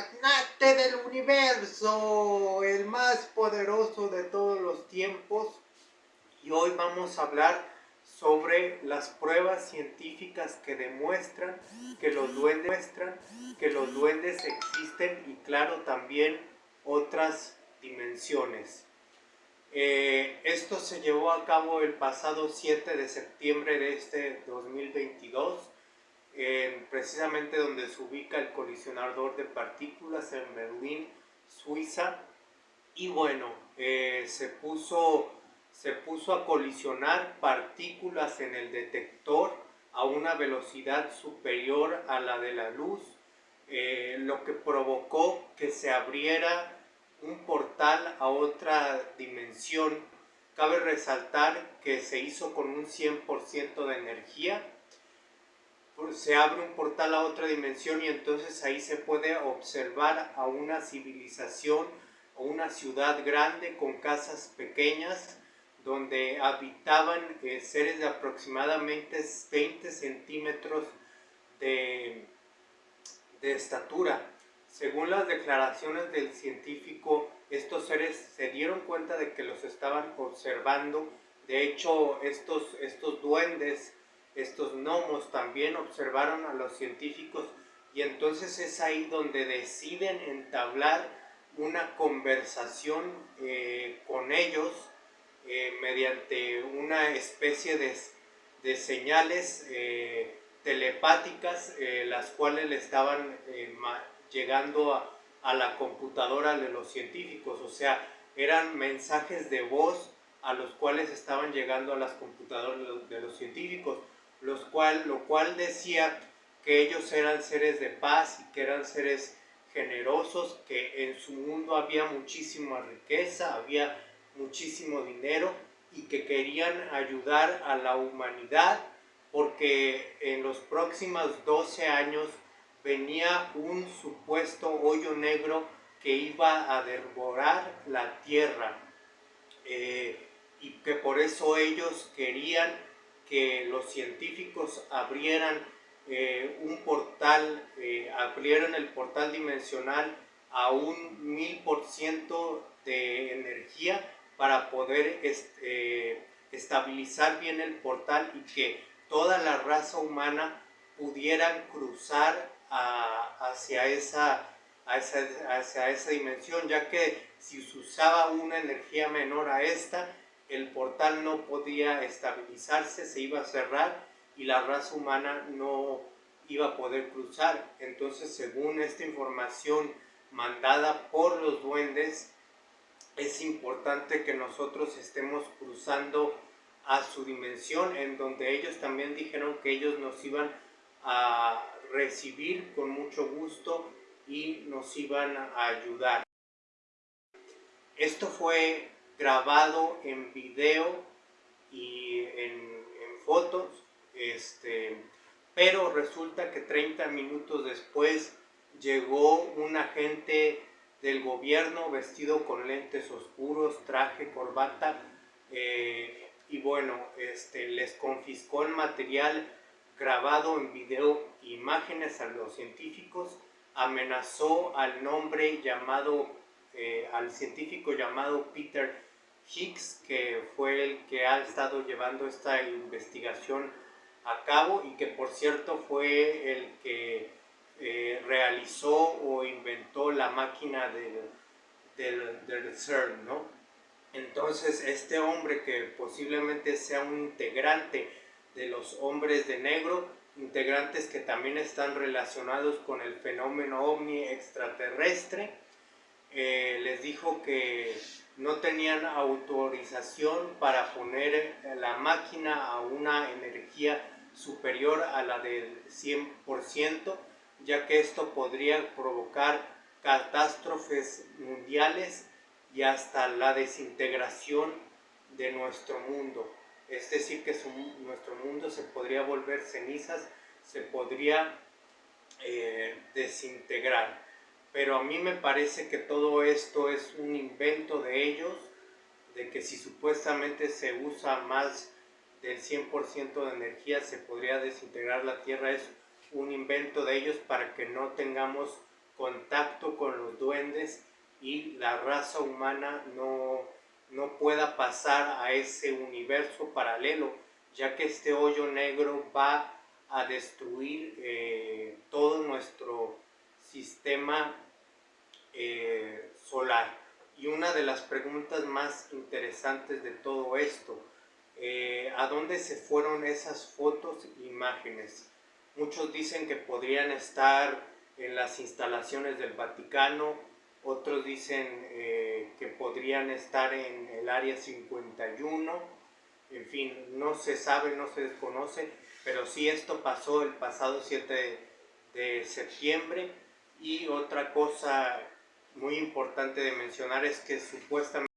magnate del universo, el más poderoso de todos los tiempos. Y hoy vamos a hablar sobre las pruebas científicas que demuestran que los duendes que los duendes existen y claro también otras dimensiones. Eh, esto se llevó a cabo el pasado 7 de septiembre de este 2022 precisamente donde se ubica el colisionador de partículas en Berlín, Suiza. Y bueno, eh, se, puso, se puso a colisionar partículas en el detector a una velocidad superior a la de la luz, eh, lo que provocó que se abriera un portal a otra dimensión. Cabe resaltar que se hizo con un 100% de energía se abre un portal a otra dimensión y entonces ahí se puede observar a una civilización o una ciudad grande con casas pequeñas donde habitaban eh, seres de aproximadamente 20 centímetros de, de estatura. Según las declaraciones del científico, estos seres se dieron cuenta de que los estaban observando. De hecho, estos, estos duendes estos gnomos también observaron a los científicos y entonces es ahí donde deciden entablar una conversación eh, con ellos eh, mediante una especie de, señales eh, telepáticas las cuales le estaban llegando a, a la computadora de los científicos, o sea, eran mensajes de voz a los cuales estaban llegando a las computadoras de los científicos los cual, lo cual decía que ellos eran seres de paz y que eran seres generosos, que en su mundo había muchísima riqueza, había muchísimo dinero y que querían ayudar a la humanidad porque en los próximos 12 años venía un supuesto hoyo negro que iba a devorar la tierra. Eh, y que por eso ellos querían que los científicos abrieran eh, un portal, eh, abrieran el portal dimensional a un mil por ciento de energía para poder este, estabilizar bien el portal y que toda la raza humana pudieran cruzar hacia esa dimensión, ya que si se usaba una energía menor a esta, el portal no podía estabilizarse, se iba a cerrar y la raza humana no iba a poder cruzar. Entonces, según esta información mandada por los duendes, es importante que nosotros estemos cruzando a su dimensión, en donde ellos también dijeron que ellos nos iban a recibir con mucho gusto y nos iban a ayudar. Esto fue grabado en video y en, fotos, este, pero resulta que 30 minutos después llegó un agente del gobierno vestido con lentes oscuros, traje, corbata, eh, y bueno, este, les confiscó el material grabado en video, imágenes a los científicos, amenazó al nombre llamado, eh, al científico llamado Peter Higgs, que fue el que ha estado llevando esta investigación a cabo y que por cierto fue el que eh, realizó o inventó la máquina del, del, CERN, ¿no? Entonces este hombre que posiblemente sea un integrante de los hombres de negro, integrantes que también están relacionados con el fenómeno ovni extraterrestre, eh, les dijo que no tenían autorización para poner la máquina a una energía superior a la del 100%, ya que esto podría provocar catástrofes mundiales y hasta la desintegración de nuestro mundo. Es decir, que nuestro mundo se podría volver cenizas, se podría eh, desintegrar pero a mí me parece que todo esto es un invento de ellos, de que si supuestamente se usa más del 100% de energía se podría desintegrar la Tierra, es un invento de ellos para que no tengamos contacto con los duendes y la raza humana no, no pueda pasar a ese universo paralelo, ya que este hoyo negro va a destruir eh, todo nuestro sistema eh, solar. Y una de las preguntas más interesantes de todo esto, eh, ¿a dónde se fueron esas fotos e imágenes? Muchos dicen que podrían estar en las instalaciones del Vaticano, otros dicen eh, que podrían estar en el área 51, en fin, no se sabe, no se desconoce, pero sí esto pasó el pasado 7 de septiembre y otra cosa muy importante de mencionar es que supuestamente